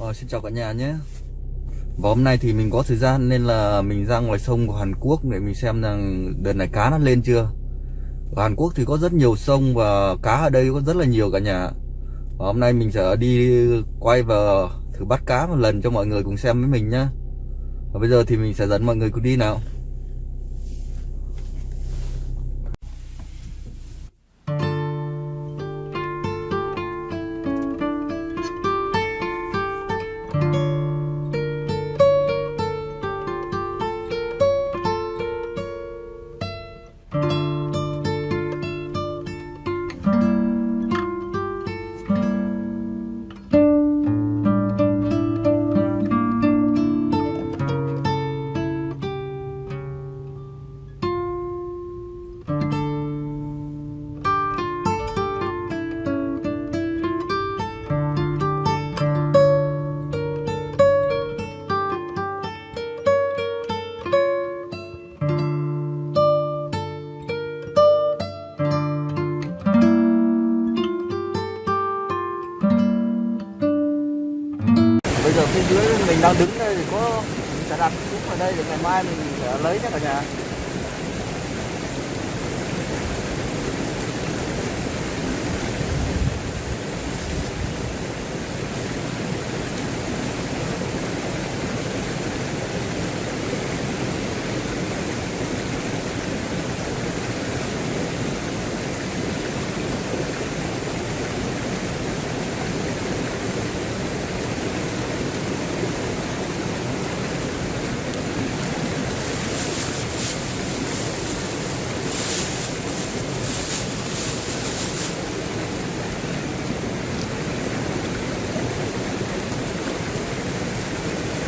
Ờ, xin chào cả nhà nhé. Và hôm nay thì mình có thời gian nên là mình ra ngoài sông của Hàn Quốc để mình xem rằng đợt này cá nó lên chưa. Ở Hàn Quốc thì có rất nhiều sông và cá ở đây có rất là nhiều cả nhà. Và hôm nay mình sẽ đi quay và thử bắt cá một lần cho mọi người cùng xem với mình nhá. Và bây giờ thì mình sẽ dẫn mọi người cùng đi nào. Giờ phía dưới mình đang đứng đây thì có mình sẽ đặt xuống ở đây để ngày mai mình ờ, lấy nhé cả nhà.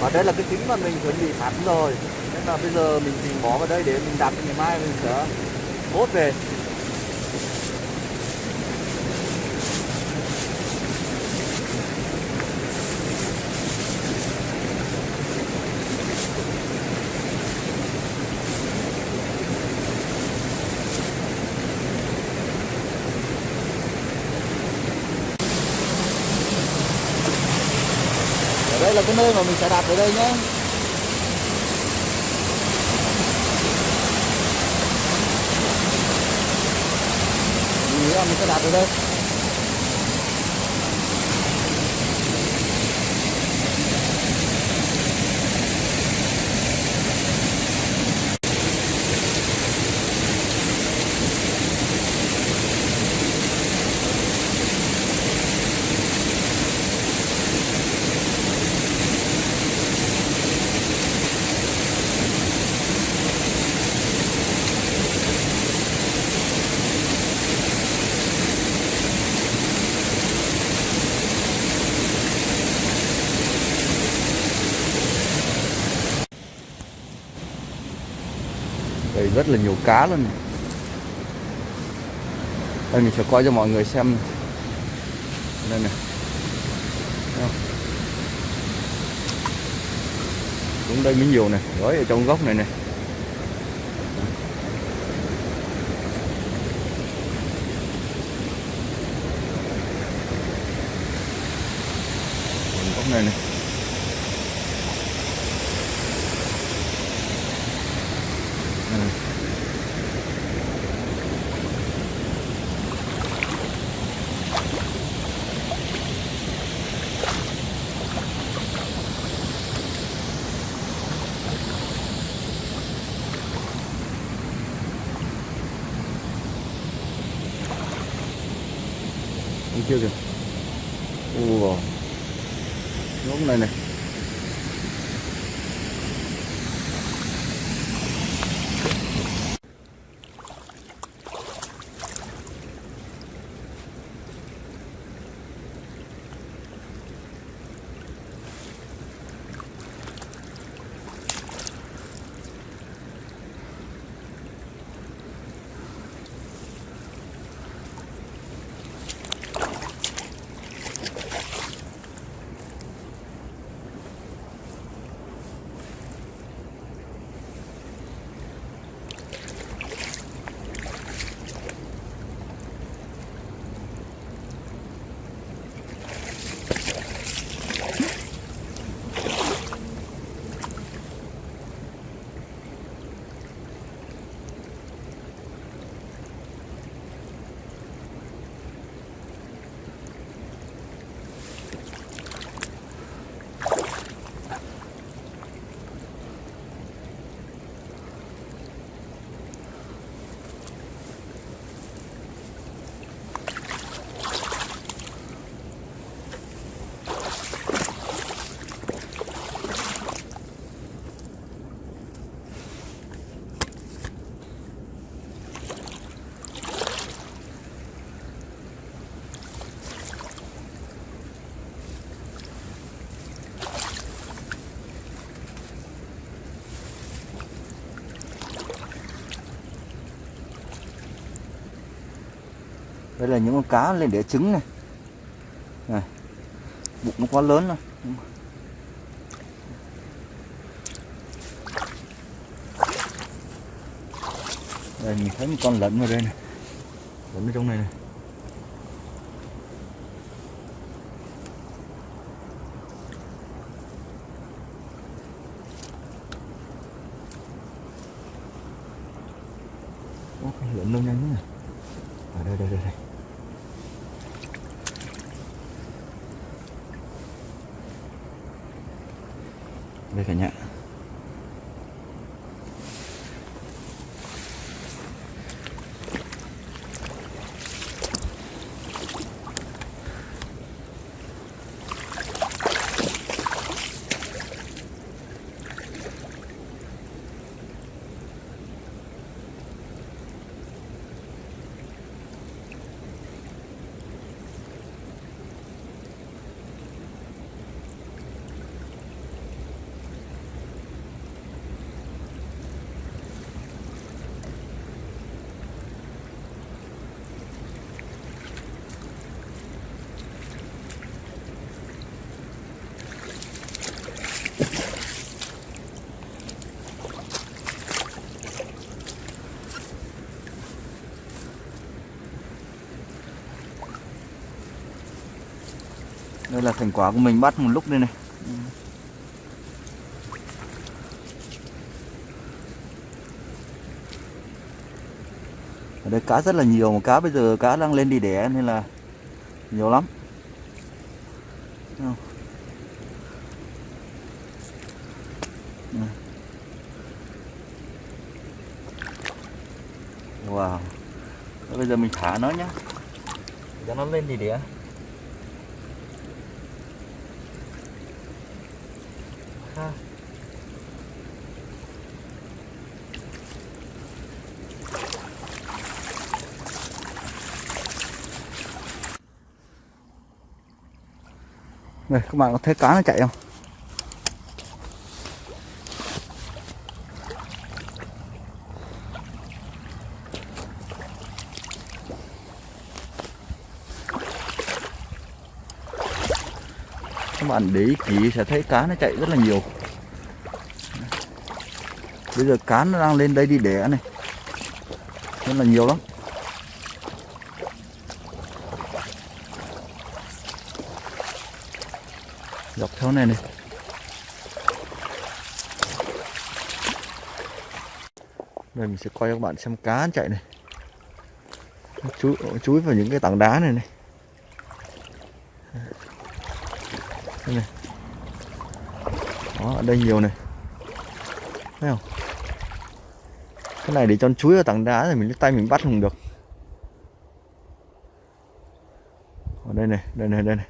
Và đây là cái kính mà mình chuẩn bị sẵn rồi. Nên là bây giờ mình tìm bỏ vào đây để mình đặt ngày mai mình sẽ hốt về. Đây là cái nơi mà mình sẽ đặt ở đây nhé. Mình nghĩ là mình sẽ đặt ở đây. Đây, rất là nhiều cá luôn này. Đây, mình sẽ coi cho mọi người xem này. Đây này cũng? Xuống đây mới nhiều này Gói ở trong góc này này Góc này này kia kìa. Ồ Góc này này đây là những con cá lên đẻ trứng này. Này, bụng nó quá lớn rồi. Đây, mình thấy một con lẫn vào đây này. Lẫn ở trong này này. Lượn con lẫn đâu nhanh à đây đây đây đây. Đây cả nhà đây là thành quả của mình bắt một lúc đây này. Ở đây cá rất là nhiều, mà cá bây giờ cá đang lên đi đẻ nên là nhiều lắm. Wow. Bây giờ mình thả nó nhá. Cho nó lên đi đẻ. Này các bạn có thấy cá nó chạy không? Các bạn để ý kỹ sẽ thấy cá nó chạy rất là nhiều. Bây giờ cá nó đang lên đây đi đẻ này. Rất là nhiều lắm. Dọc theo này này. Đây, mình sẽ quay cho các bạn xem cá chạy này. Chú chúi vào những cái tảng đá này này. Đây này. Đó, ở đây nhiều này. Thấy không? Cái này để cho nó chúi vào tảng đá rồi mình tay mình bắt không được. Ở đây này đây này đây này.